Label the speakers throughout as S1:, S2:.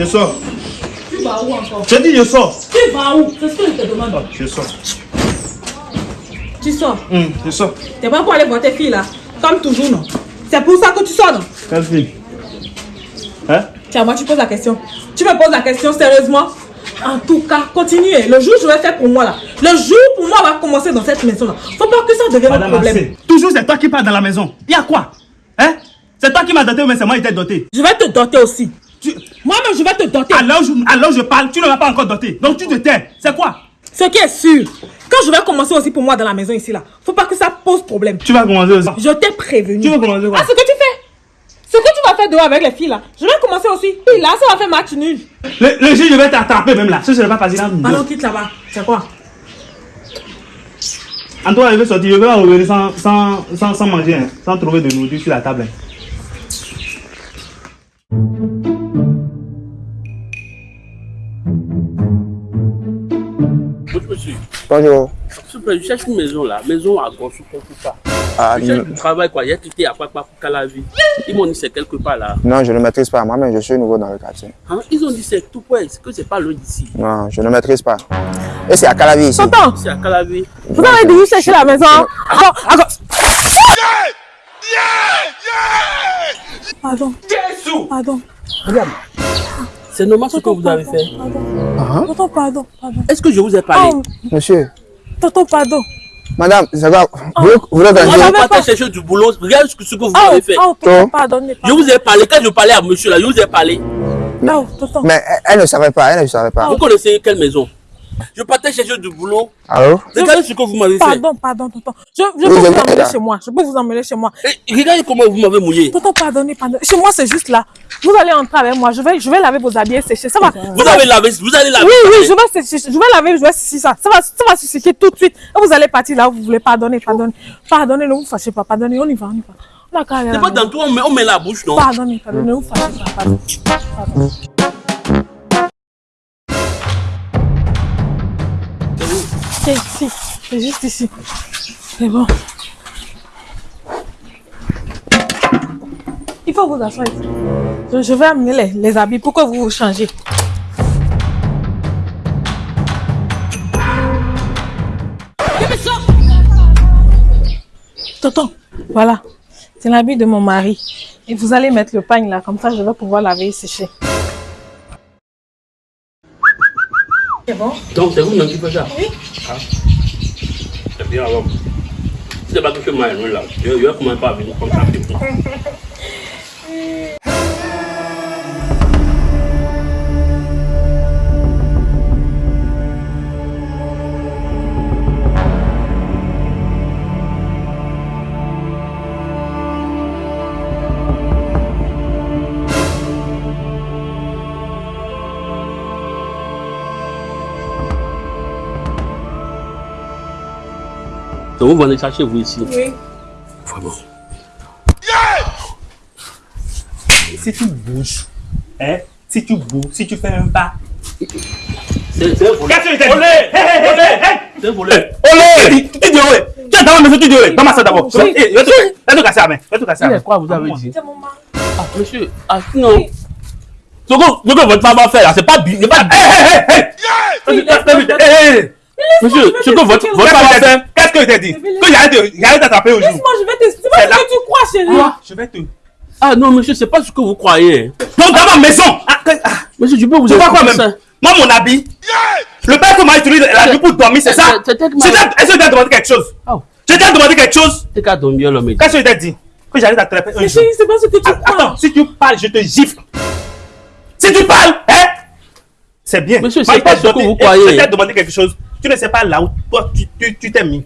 S1: Je sors.
S2: Tu vas où encore
S1: Je dis je sors.
S2: Tu vas où C'est ce que je te demande.
S1: Je sors.
S2: Tu sors.
S1: Hum, je sors.
S2: T'es pas pour aller voir tes filles là Comme toujours, non C'est pour ça que tu sors, non?
S1: Quelle fille? Hein?
S2: Tiens, moi, tu poses la question. Tu me poses la question sérieusement? En tout cas, continuez. Le jour où je vais faire pour moi là, le jour pour moi va commencer dans cette maison là. Faut pas que ça devienne un problème.
S1: Toujours c'est toi qui pars dans la maison. Il y a quoi? Hein? C'est toi qui m'as doté, mais c'est moi qui t'ai doté.
S2: Je vais te doter aussi.
S1: Tu...
S2: Moi-même, je vais te doter.
S1: Alors, je, alors je parle, tu ne m'as pas encore doté. Donc tu te tais. C'est quoi?
S2: Ce qui est sûr, quand je vais commencer aussi pour moi dans la maison ici là, faut pas que ça pose problème.
S1: Tu vas commencer aussi.
S2: Je t'ai prévenu.
S1: Tu veux commencer quoi?
S2: Ah, ce que tu fais? Ce que tu vas faire dehors avec les filles là, je vais commencer aussi. Et là, ça va faire match nul.
S1: Le, le jour, je vais t'attraper même là. Ce n'est pas facile.
S2: Allons, quitte là-bas. C'est quoi?
S1: Antoine, il veut sortir. Je vais revenir sans, sans, sans, sans manger, hein, sans trouver de nourriture sur la table. hein.
S3: Bonjour. Je cherche une maison là. Maison à Gossou, quelque part.
S4: Ah,
S3: Je cherche du travail, quoi. J'ai quitté à Papa pour Calavi. Ils m'ont dit c'est quelque part là.
S4: non, je ne maîtrise pas. Moi-même, je suis nouveau dans le quartier.
S3: Hein? Ils ont dit c'est tout près, c'est que c'est pas loin d'ici.
S4: Non, je ne maîtrise pas. Et c'est à Calavi ici.
S2: Tonton,
S3: C'est à Calavi.
S2: vous avez dû chercher la maison. Attends, attends. Pardon. Pardon.
S3: Regarde. C'est normal ce que vous avez fait.
S4: Ah,
S2: Tonton, pardon. Pardon.
S3: Est-ce que je vous ai parlé?
S2: Oh,
S4: Monsieur,
S2: tonton, pardon.
S4: madame, quoi Vous voulez- vous voulez
S3: partais
S2: pas-
S3: chercher du boulot. Regarde ce que, ce que vous avez fait.
S2: oh, tonton, pardonnez.
S3: Je vous ai parlé. Quand je parlais à monsieur là, je vous ai parlé.
S2: Non, tonton.
S4: Mais elle ne savait pas, elle ne savait pas.
S3: Vous connaissez quelle maison? Je partais chercher du boulot.
S4: Allô?
S3: Regardez ce que vous m'avez fait.
S2: Pardon, pardon, tonton. Je, je peux vous emmener chez moi. Je peux vous emmener chez moi.
S3: Et regardez comment vous m'avez mouillé.
S2: Tonton, pardonnez, pardonnez. Chez moi, c'est juste là. Vous allez entrer avec moi. Je vais, je vais laver vos habits et sécher. Ça va.
S3: Vous avez lavé, vous allez laver.
S2: Oui, oui, je vais, sécher, je vais laver, je vais sécher ça. Ça va, ça va se sécher tout de suite. Et vous allez partir là où vous voulez. Pardonnez, pardonnez. Pardonnez, ne vous fâchez pas. Pardonnez, on y va, on y va.
S3: C'est pas dans tout, on met, on met la bouche, non?
S2: Pardonnez, pardonnez, ne vous fâchez pas. Pardon. Pardon. C'est ici. C'est juste ici. C'est bon. Il faut vous asseoir ici. Je, je vais amener les, les habits pour que vous vous changez. Tonton, voilà. C'est l'habit de mon mari. Et vous allez mettre le pagne là, comme ça je vais pouvoir laver et sécher. C'est bon
S3: Donc c'est vous-même qui faites ça Oui. C'est bien alors. C'est pas que je m'aille là, je je vais commencer par venir comme ça. Donc vous venez chercher vous ici.
S2: Oui.
S3: Vraiment.
S1: Si tu bouges, hein, si tu bouges, si tu fais un pas.
S3: C'est c'est un volet.
S1: Qu'est-ce que tu Olé hé
S3: C'est un volet.
S1: Olé Tu dis ouais Tu es dans la maison, tu dis ouais Dans ma salle d'abord.
S2: Oui.
S1: Eh, Va te casser la main. Va te casser la main.
S3: est quoi vous avez dit?
S2: C'est mon mari.
S3: Ah monsieur, ah non. Ce que, votre femme va faire là, c'est pas. C'est
S1: Hé, hé, hé, Hé, hé, hé
S3: Monsieur, ce que votre, femme
S1: Qu'est-ce que Qu'est-ce que je t'ai dit Que j'arrête d'attraper aujourd'hui.
S2: Laisse-moi, je vais te. C'est pas ce
S1: là.
S2: que tu crois, chérie.
S1: Je vais te.
S3: Ah non monsieur, c'est pas ce que vous croyez.
S1: Donc dans ma maison ah, ah,
S3: Monsieur, je peux vous
S1: Tu vois quoi
S3: expliquer
S1: même?
S3: ça?
S1: Moi, mon habit, le père que m'a utilisé la nuit pour dormir, c'est ça? Est-ce que tu as demandé quelque chose?
S3: Oh.
S1: Je t'ai demandé quelque chose?
S3: C'est qu'à dormir l'homme.
S1: Qu'est-ce que je t'ai dit? Que j'arrête d'attraper un jour.
S2: c'est pas ce que tu
S1: Ah,
S2: crois.
S1: Attends, si tu parles, je te gifle. Si tu parles, hein? C'est bien.
S3: Monsieur, c'est pas ce que vous croyez.
S1: Je t'ai demandé quelque chose. Tu ne sais pas là où toi, tu tu- tu t'es mis.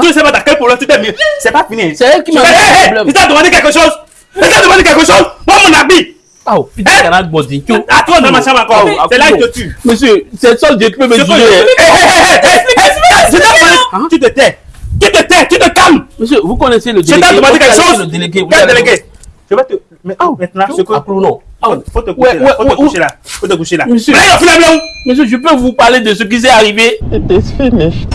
S1: Tu ne sais pas dans quel problème tu t'es mis. C'est pas fini.
S3: C'est elle qui m'a
S1: Je-
S3: mis
S1: Hé. Tu t'as demandé quelque chose Tu t'as demandé quelque chose Moi, mon habit.
S3: Ah, oh, putain, il y en a de body.
S1: À toi, dans ma chambre encore.
S3: Ah,
S1: C'est là
S3: ah,
S1: qu'il te tue.
S3: Monsieur, c'est ça Dieu qui peut me
S1: Je
S3: juger.
S1: Hé, hé, hé, hé, je
S3: Hein?
S1: Tu te tais. Tu te tais. Tu te calmes.
S3: Monsieur, vous connaissez le
S1: Je
S3: délégué.
S1: t'ai demandé quelque chose. Quel délégué? Je vais te. mais-
S3: Ah,
S1: Maintenant, ce que.
S3: Ah,
S1: Faut faut te
S3: Ouais,
S1: coucher
S3: ouais,
S1: là. Faut te coucher là. Faut te coucher là.
S3: Monsieur.
S1: Mais là, il a fini là où
S3: Monsieur, je peux vous parler de ce qui s'est arrivé
S4: It is finished.